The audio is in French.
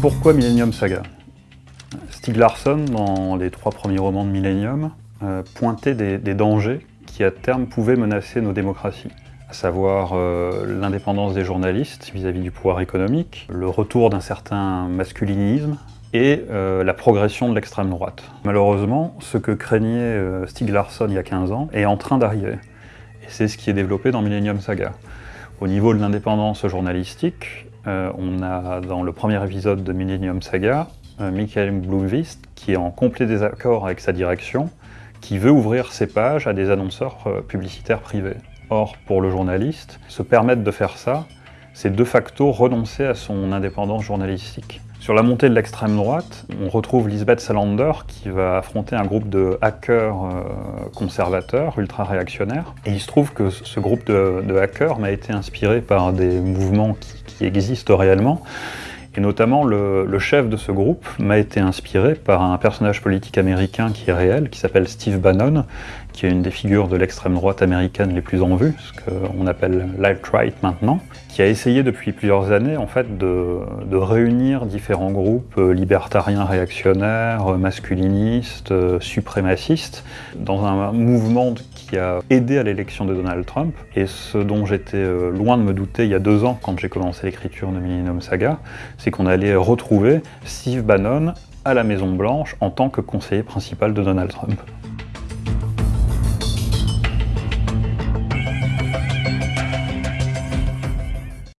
Pourquoi Millennium Saga Stieg Larsson, dans les trois premiers romans de Millennium, euh, pointait des, dangers qui à terme pouvaient menacer nos démocraties à savoir euh, l'indépendance des journalistes vis-à-vis du pouvoir économique, le retour d'un certain masculinisme et euh, la progression de l'extrême droite. Malheureusement, ce que craignait Stieg Larsson il y a 15 ans est en train d'arriver. Et c'est ce qui est développé dans Millennium Saga. Au niveau de l'indépendance journalistique, on a dans le premier épisode de Millennium Saga euh, Michael Blomqvist, qui est en complet désaccord avec sa direction, qui veut ouvrir ses pages à des annonceurs euh, publicitaires privés. Or, pour le journaliste, se permettre de faire ça, c'est de facto renoncer à son indépendance journalistique. Sur la montée de l'extrême droite, on retrouve Lisbeth Salander qui va affronter un groupe de hackers euh, conservateurs, ultra-réactionnaires. Et il se trouve que ce groupe de, hackers m'a été inspiré par des mouvements qui existent réellement, et notamment, le, chef de ce groupe m'a été inspiré par un personnage politique américain qui est réel, qui s'appelle Steve Bannon, qui est une des figures de l'extrême droite américaine les plus en vue, ce qu'on appelle l'alt-right maintenant, qui a essayé depuis plusieurs années en fait de, de réunir différents groupes euh, libertariens réactionnaires, masculinistes, euh, suprémacistes, dans un mouvement qui a aidé à l'élection de Donald Trump. Et ce dont j'étais euh, loin de me douter il y a deux ans, quand j'ai commencé l'écriture de Millennium Saga, c'est qu'on allait retrouver Steve Bannon à la Maison Blanche en tant que conseiller principal de Donald Trump.